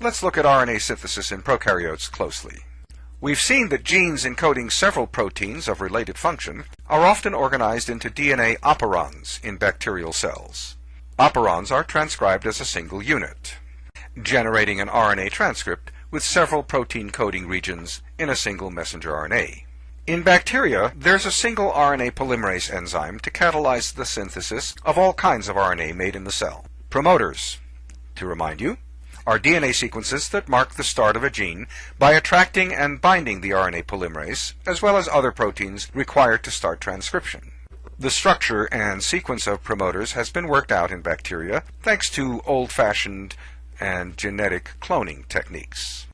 let's look at RNA synthesis in prokaryotes closely. We've seen that genes encoding several proteins of related function are often organized into DNA operons in bacterial cells. Operons are transcribed as a single unit, generating an RNA transcript with several protein coding regions in a single messenger RNA. In bacteria, there's a single RNA polymerase enzyme to catalyze the synthesis of all kinds of RNA made in the cell. Promoters, to remind you, are DNA sequences that mark the start of a gene by attracting and binding the RNA polymerase, as well as other proteins required to start transcription. The structure and sequence of promoters has been worked out in bacteria thanks to old-fashioned and genetic cloning techniques.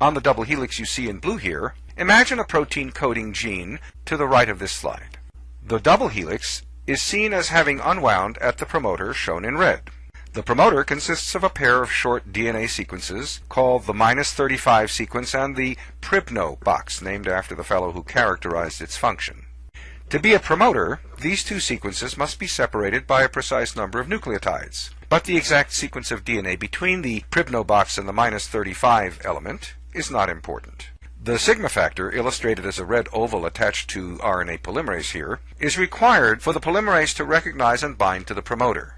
On the double helix you see in blue here, imagine a protein coding gene to the right of this slide. The double helix is seen as having unwound at the promoter shown in red. The promoter consists of a pair of short DNA sequences called the minus 35 sequence and the Pribnow box, named after the fellow who characterized its function. To be a promoter, these two sequences must be separated by a precise number of nucleotides. But the exact sequence of DNA between the Pribnow box and the minus 35 element is not important. The sigma factor, illustrated as a red oval attached to RNA polymerase here, is required for the polymerase to recognize and bind to the promoter.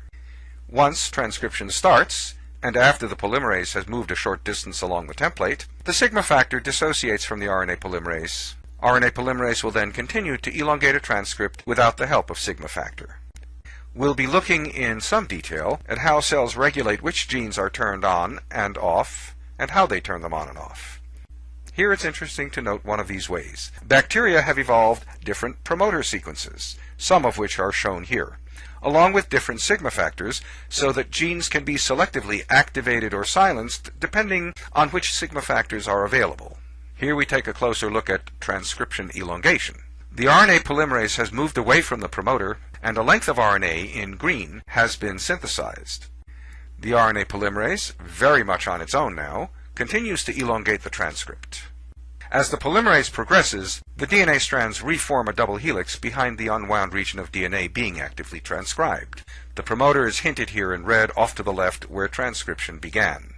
Once transcription starts, and after the polymerase has moved a short distance along the template, the sigma factor dissociates from the RNA polymerase. RNA polymerase will then continue to elongate a transcript without the help of sigma factor. We'll be looking in some detail at how cells regulate which genes are turned on and off, and how they turn them on and off. Here it's interesting to note one of these ways. Bacteria have evolved different promoter sequences, some of which are shown here along with different sigma factors, so that genes can be selectively activated or silenced depending on which sigma factors are available. Here we take a closer look at transcription elongation. The RNA polymerase has moved away from the promoter, and a length of RNA in green has been synthesized. The RNA polymerase, very much on its own now, continues to elongate the transcript. As the polymerase progresses, the DNA strands reform a double helix behind the unwound region of DNA being actively transcribed. The promoter is hinted here in red off to the left where transcription began.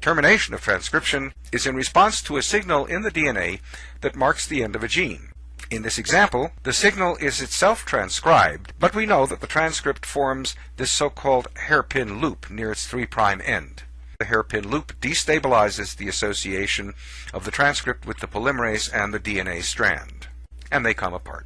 Termination of transcription is in response to a signal in the DNA that marks the end of a gene. In this example, the signal is itself transcribed, but we know that the transcript forms this so-called hairpin loop near its 3' end the hairpin loop destabilizes the association of the transcript with the polymerase and the DNA strand, and they come apart.